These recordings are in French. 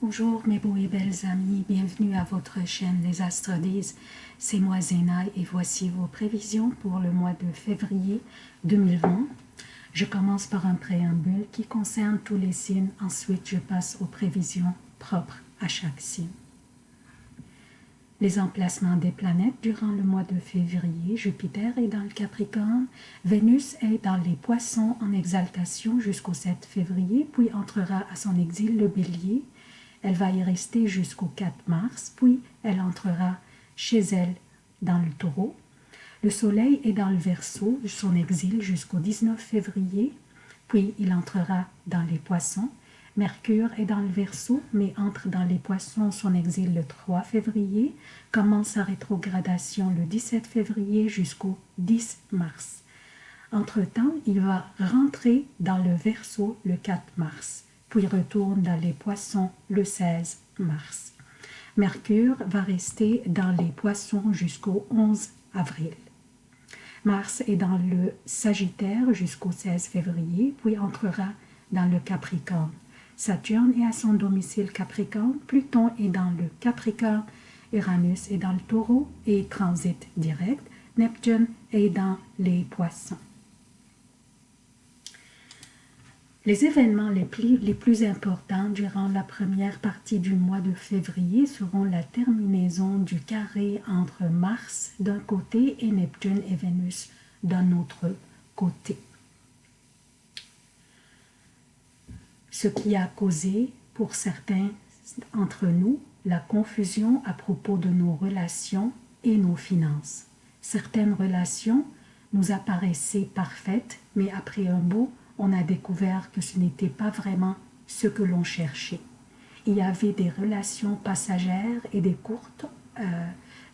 Bonjour mes beaux et belles amis, bienvenue à votre chaîne Les Astres disent. C'est moi Zéna et voici vos prévisions pour le mois de février 2020. Je commence par un préambule qui concerne tous les signes, ensuite je passe aux prévisions propres à chaque signe. Les emplacements des planètes durant le mois de février, Jupiter est dans le Capricorne, Vénus est dans les Poissons en exaltation jusqu'au 7 février, puis entrera à son exil le Bélier, elle va y rester jusqu'au 4 mars, puis elle entrera chez elle dans le taureau. Le soleil est dans le verso, son exil jusqu'au 19 février, puis il entrera dans les poissons. Mercure est dans le verso, mais entre dans les poissons, son exil le 3 février, commence sa rétrogradation le 17 février jusqu'au 10 mars. Entre-temps, il va rentrer dans le verso le 4 mars puis retourne dans les poissons le 16 mars. Mercure va rester dans les poissons jusqu'au 11 avril. Mars est dans le Sagittaire jusqu'au 16 février, puis entrera dans le Capricorne. Saturne est à son domicile Capricorne, Pluton est dans le Capricorne, Uranus est dans le Taureau et transite direct, Neptune est dans les Poissons. Les événements les plus, les plus, importants durant la première partie du mois de février seront la terminaison du carré entre Mars d'un côté et Neptune et Vénus d'un autre côté. Ce qui a causé pour certains entre nous la confusion à propos de nos relations et nos finances. Certaines relations nous apparaissaient parfaites, mais après un beau on a découvert que ce n'était pas vraiment ce que l'on cherchait. Il y avait des relations passagères et des courtes, euh,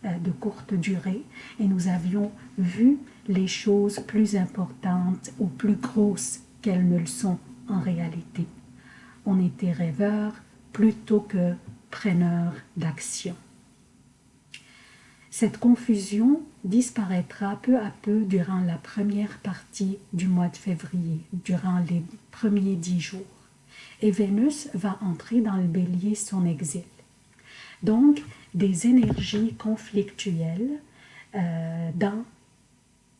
euh, de courte durée, et nous avions vu les choses plus importantes ou plus grosses qu'elles ne le sont en réalité. On était rêveurs plutôt que preneurs d'action. Cette confusion disparaîtra peu à peu durant la première partie du mois de février, durant les premiers dix jours. Et Vénus va entrer dans le bélier son exil. Donc, des énergies conflictuelles euh, dans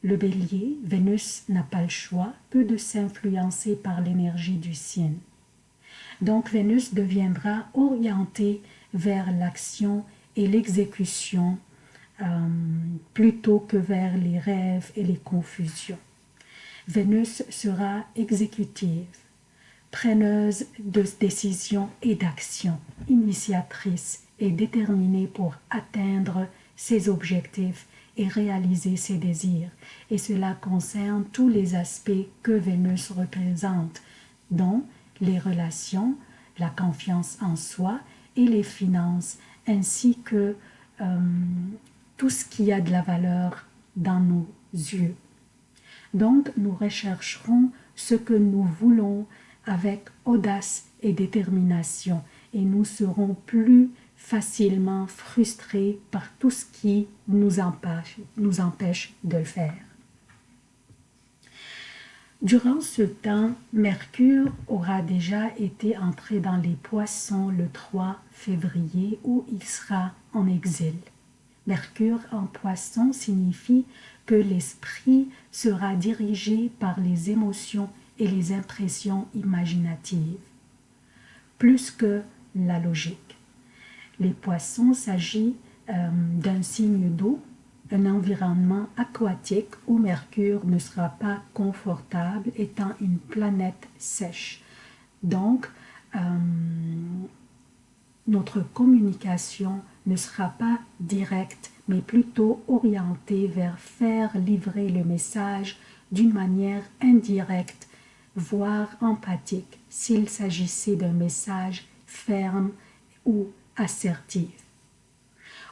le bélier, Vénus n'a pas le choix, peu de s'influencer par l'énergie du signe. Donc Vénus deviendra orientée vers l'action et l'exécution euh, plutôt que vers les rêves et les confusions. Vénus sera exécutive, preneuse de décisions et d'actions, initiatrice et déterminée pour atteindre ses objectifs et réaliser ses désirs. Et cela concerne tous les aspects que Vénus représente, dont les relations, la confiance en soi et les finances, ainsi que euh, tout ce qui a de la valeur dans nos yeux. Donc, nous rechercherons ce que nous voulons avec audace et détermination et nous serons plus facilement frustrés par tout ce qui nous empêche, de le faire. Durant ce temps, Mercure aura déjà été entré dans les poissons le 3 février où il sera en exil. Mercure en poisson signifie que l'esprit sera dirigé par les émotions et les impressions imaginatives, plus que la logique. Les poissons s'agit euh, d'un signe d'eau, un environnement aquatique où Mercure ne sera pas confortable étant une planète sèche. Donc, euh, notre communication ne sera pas directe, mais plutôt orientée vers faire livrer le message d'une manière indirecte, voire empathique, s'il s'agissait d'un message ferme ou assertif.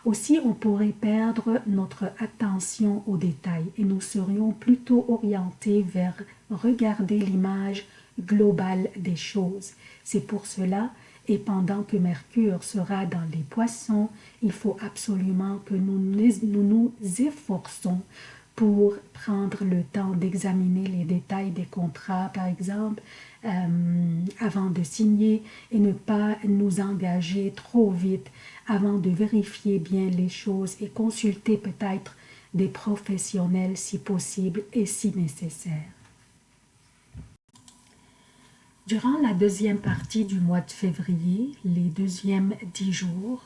Aussi, on pourrait perdre notre attention aux détails et nous serions plutôt orientés vers regarder l'image globale des choses. C'est pour cela et pendant que Mercure sera dans les poissons, il faut absolument que nous nous, efforçons pour prendre le temps d'examiner les détails des contrats, par exemple, euh, avant de signer et ne pas nous engager trop vite avant de vérifier bien les choses et consulter peut-être des professionnels si possible et si nécessaire. Durant la deuxième partie du mois de février, les deuxièmes dix jours,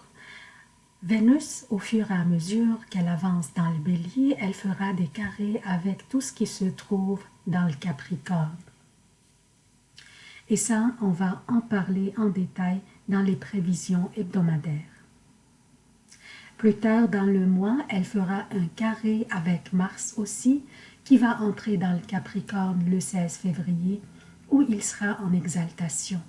Vénus, au fur et à mesure qu'elle avance dans le bélier, elle fera des carrés avec tout ce qui se trouve dans le Capricorne. Et ça, on va en parler en détail dans les prévisions hebdomadaires. Plus tard dans le mois, elle fera un carré avec Mars aussi, qui va entrer dans le Capricorne le 16 février, où il sera en exaltation.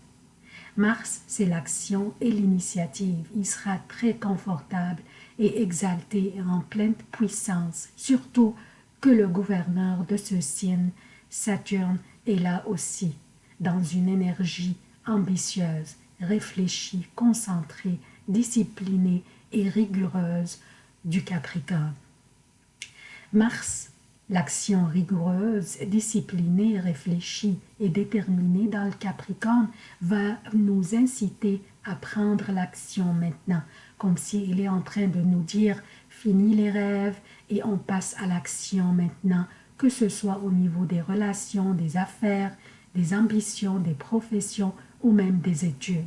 Mars, c'est l'action et l'initiative. Il sera très confortable et exalté en pleine puissance, surtout que le gouverneur de ce signe, Saturne, est là aussi dans une énergie ambitieuse, réfléchie, concentrée, disciplinée et rigoureuse du Capricorne. Mars, l'action rigoureuse, disciplinée, réfléchie et déterminée dans le Capricorne va nous inciter à prendre l'action maintenant, comme s'il est en train de nous dire « fini les rêves et on passe à l'action maintenant », que ce soit au niveau des relations, des affaires, des ambitions, des professions ou même des études.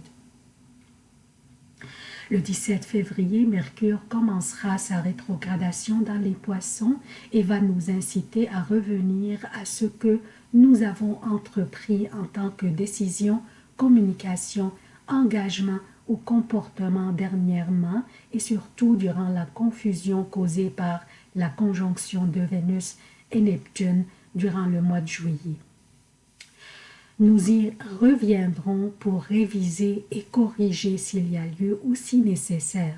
Le 17 février, Mercure commencera sa rétrogradation dans les poissons et va nous inciter à revenir à ce que nous avons entrepris en tant que décision, communication, engagement ou comportement dernièrement et surtout durant la confusion causée par la conjonction de Vénus et Neptune durant le mois de juillet. Nous y reviendrons pour réviser et corriger s'il y a lieu ou si nécessaire.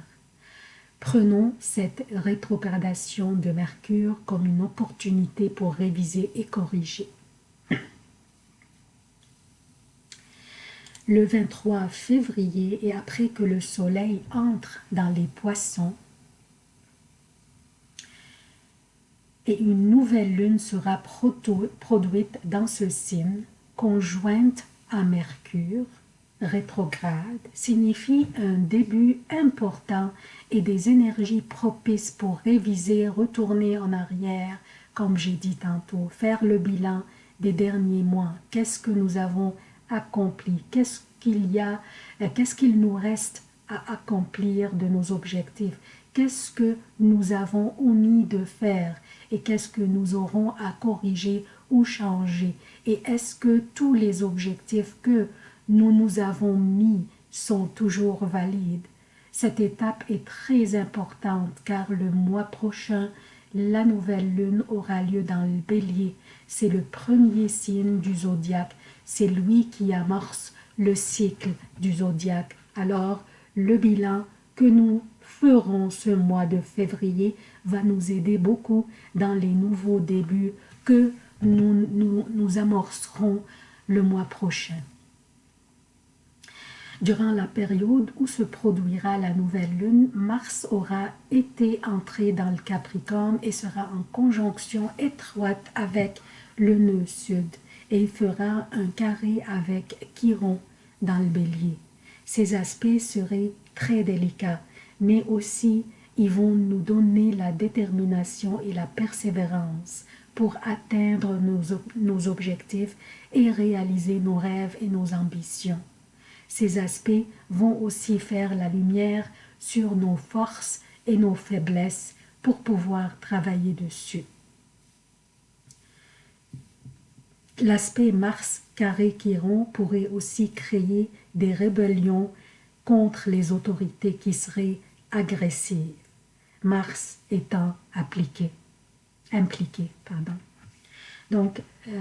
Prenons cette rétrogradation de Mercure comme une opportunité pour réviser et corriger. Le 23 février et après que le soleil entre dans les poissons, et une nouvelle lune sera produite dans ce signe, conjointe à Mercure, rétrograde, signifie un début important et des énergies propices pour réviser, retourner en arrière, comme j'ai dit tantôt, faire le bilan des derniers mois. Qu'est-ce que nous avons accompli? Qu'est-ce qu'il y a euh, Qu'est-ce qu'il nous reste à accomplir de nos objectifs? Qu'est-ce que nous avons omis de faire et qu'est-ce que nous aurons à corriger ou changer et est-ce que tous les objectifs que nous nous avons mis sont toujours valides? Cette étape est très importante car le mois prochain, la nouvelle lune aura lieu dans le bélier. C'est le premier signe du zodiaque, c'est lui qui amorce le cycle du zodiaque. Alors, le bilan que nous ferons ce mois de février va nous aider beaucoup dans les nouveaux débuts que nous, nous, amorcerons le mois prochain. Durant la période où se produira la nouvelle lune, Mars aura été entré dans le Capricorne et sera en conjonction étroite avec le nœud sud et il fera un carré avec Chiron dans le bélier. Ces aspects seraient très délicats, mais aussi ils vont nous donner la détermination et la persévérance pour atteindre nos, objectifs et réaliser nos rêves et nos ambitions. Ces aspects vont aussi faire la lumière sur nos forces et nos faiblesses pour pouvoir travailler dessus. L'aspect Mars carré Chiron pourrait aussi créer des rébellions contre les autorités qui seraient agressives, Mars étant appliqué impliqué. Pardon. Donc, euh,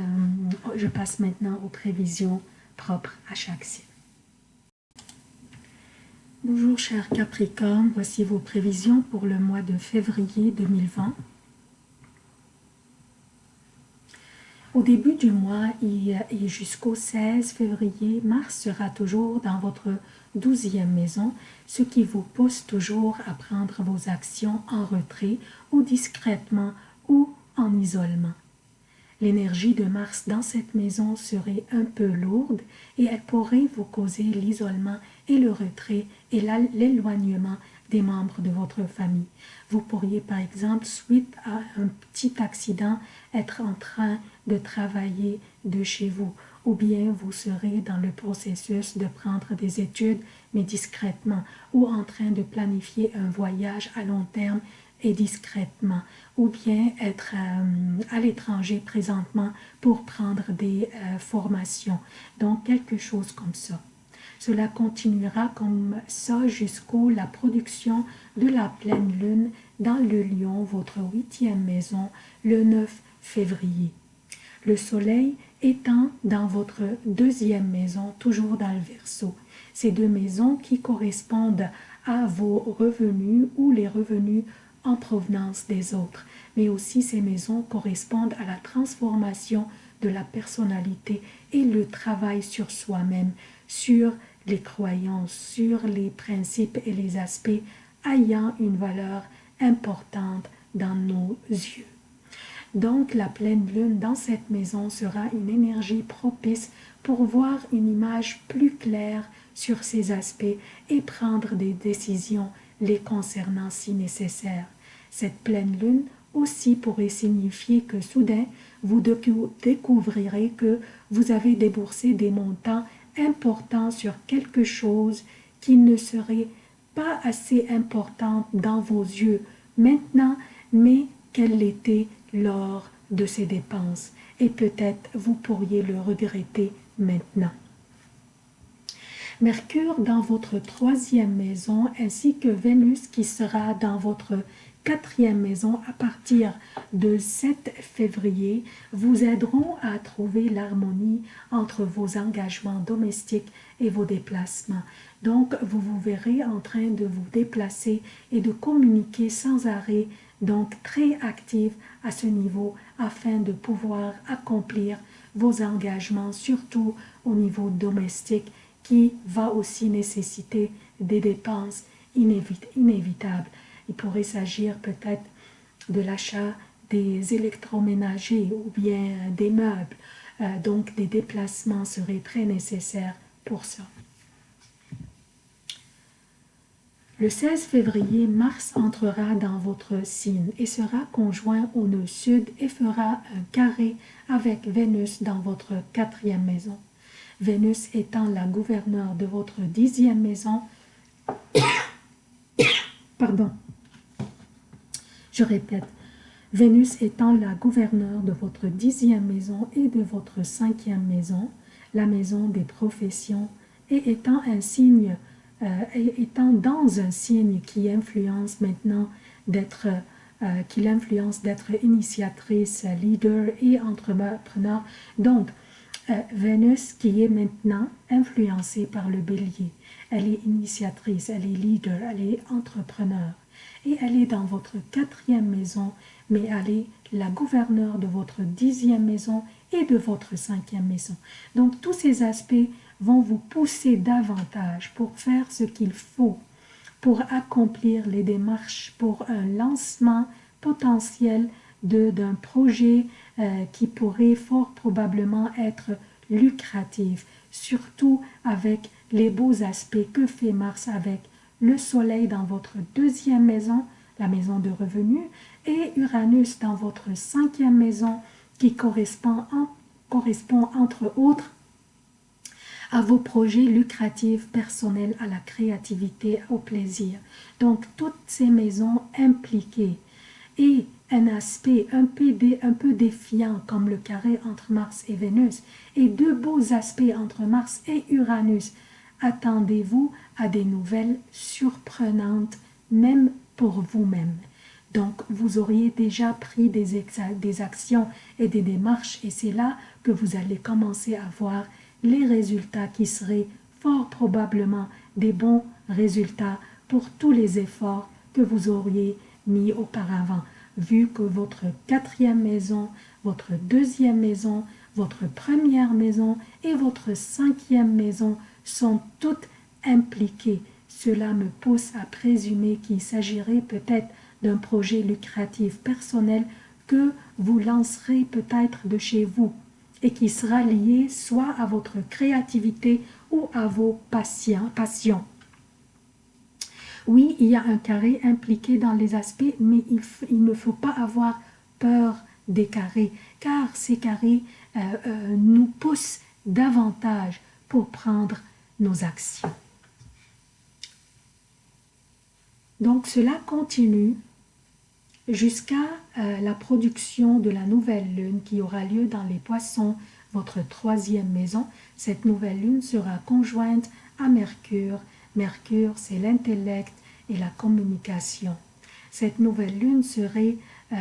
je passe maintenant aux prévisions propres à chaque signe. Bonjour chers Capricorne, voici vos prévisions pour le mois de février 2020. Au début du mois et jusqu'au 16 février, Mars sera toujours dans votre douzième maison, ce qui vous pousse toujours à prendre vos actions en retrait ou discrètement en isolement. L'énergie de Mars dans cette maison serait un peu lourde et elle pourrait vous causer l'isolement et le retrait et l'éloignement des membres de votre famille. Vous pourriez par exemple, suite à un petit accident, être en train de travailler de chez vous ou bien vous serez dans le processus de prendre des études mais discrètement ou en train de planifier un voyage à long terme et discrètement, ou bien être euh, à l'étranger présentement pour prendre des euh, formations. Donc, quelque chose comme ça. Cela continuera comme ça jusqu'au la production de la pleine lune dans le lion, votre huitième maison, le 9 février. Le soleil étant dans votre deuxième maison, toujours dans le verso. Ces deux maisons qui correspondent à vos revenus ou les revenus en provenance des autres, mais aussi ces maisons correspondent à la transformation de la personnalité et le travail sur soi-même, sur les croyances, sur les principes et les aspects ayant une valeur importante dans nos yeux. Donc la pleine lune dans cette maison sera une énergie propice pour voir une image plus claire sur ces aspects et prendre des décisions les concernant si nécessaire. Cette pleine lune aussi pourrait signifier que soudain, vous découvrirez que vous avez déboursé des montants importants sur quelque chose qui ne serait pas assez important dans vos yeux maintenant, mais qu'elle l'était lors de ces dépenses. Et peut-être vous pourriez le regretter maintenant. Mercure dans votre troisième maison ainsi que Vénus qui sera dans votre quatrième maison à partir de 7 février vous aideront à trouver l'harmonie entre vos engagements domestiques et vos déplacements. Donc, vous vous verrez en train de vous déplacer et de communiquer sans arrêt, donc très actif à ce niveau afin de pouvoir accomplir vos engagements, surtout au niveau domestique qui va aussi nécessiter des dépenses inévitables. Il pourrait s'agir peut-être de l'achat des électroménagers ou bien des meubles. Euh, donc des déplacements seraient très nécessaires pour ça. Le 16 février, Mars entrera dans votre signe et sera conjoint au nœud sud et fera un carré avec Vénus dans votre quatrième maison. Vénus étant la gouverneure de votre dixième maison, pardon, je répète, Vénus étant la gouverneure de votre dixième maison et de votre cinquième maison, la maison des professions, et étant un signe, euh, étant dans un signe qui influence maintenant d'être, euh, qui l'influence d'être initiatrice, leader et entrepreneur. Donc, Vénus qui est maintenant influencée par le bélier. Elle est initiatrice, elle est leader, elle est entrepreneur. Et elle est dans votre quatrième maison, mais elle est la gouverneure de votre dixième maison et de votre cinquième maison. Donc tous ces aspects vont vous pousser davantage pour faire ce qu'il faut, pour accomplir les démarches pour un lancement potentiel d'un projet euh, qui pourrait fort probablement être lucratif, surtout avec les beaux aspects que fait Mars avec le Soleil dans votre deuxième maison, la maison de revenus, et Uranus dans votre cinquième maison qui correspond, correspond entre autres à vos projets lucratifs personnels, à la créativité, au plaisir. Donc, toutes ces maisons impliquées et un aspect un peu, un peu défiant comme le carré entre Mars et Vénus et deux beaux aspects entre Mars et Uranus. Attendez-vous à des nouvelles surprenantes, même pour vous-même. Donc, vous auriez déjà pris des, des actions et des démarches et c'est là que vous allez commencer à voir les résultats qui seraient fort probablement des bons résultats pour tous les efforts que vous auriez mis auparavant vu que votre quatrième maison, votre deuxième maison, votre première maison et votre cinquième maison sont toutes impliquées. Cela me pousse à présumer qu'il s'agirait peut-être d'un projet lucratif personnel que vous lancerez peut-être de chez vous et qui sera lié soit à votre créativité ou à vos passions. Oui, il y a un carré impliqué dans les aspects, mais il, ne faut pas avoir peur des carrés, car ces carrés euh, euh, nous poussent davantage pour prendre nos actions. Donc cela continue jusqu'à euh, la production de la nouvelle lune qui aura lieu dans les poissons, votre troisième maison. Cette nouvelle lune sera conjointe à Mercure. Mercure, c'est l'intellect et la communication. Cette nouvelle lune serait, euh,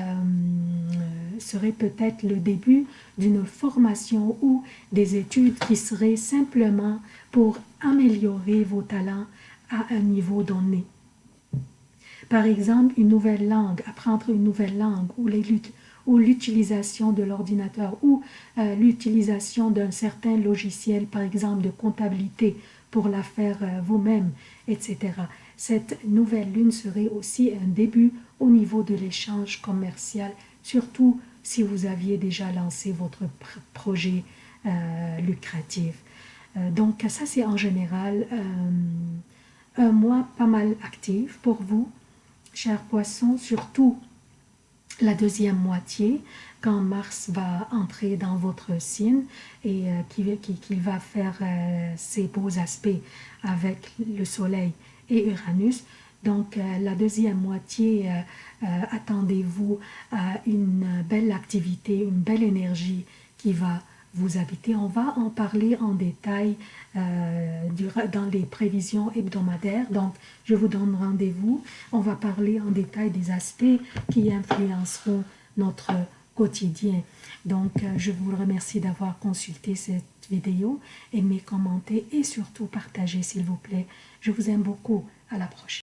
serait peut-être le début d'une formation ou des études qui seraient simplement pour améliorer vos talents à un niveau donné. Par exemple, une nouvelle langue, apprendre une nouvelle langue ou l'utilisation de l'ordinateur ou euh, l'utilisation d'un certain logiciel, par exemple de comptabilité, pour la faire euh, vous-même, etc. Cette nouvelle lune serait aussi un début au niveau de l'échange commercial, surtout si vous aviez déjà lancé votre projet euh, lucratif. donc ça c'est en général un mois pas mal actif pour vous chers poissons, surtout la deuxième moitié, quand Mars va entrer dans votre signe et euh, qu'il va faire euh, ses beaux aspects avec le Soleil et Uranus. Donc euh, la deuxième moitié, attendez-vous à une belle activité, une belle énergie qui va vous habitez. On va en parler en détail euh, dans les prévisions hebdomadaires. Donc, je vous donne rendez-vous. On va parler en détail des aspects qui influenceront notre quotidien. Donc, euh, je vous remercie d'avoir consulté cette vidéo. Aimez, commentez et surtout partagez, s'il vous plaît. Je vous aime beaucoup. À la prochaine.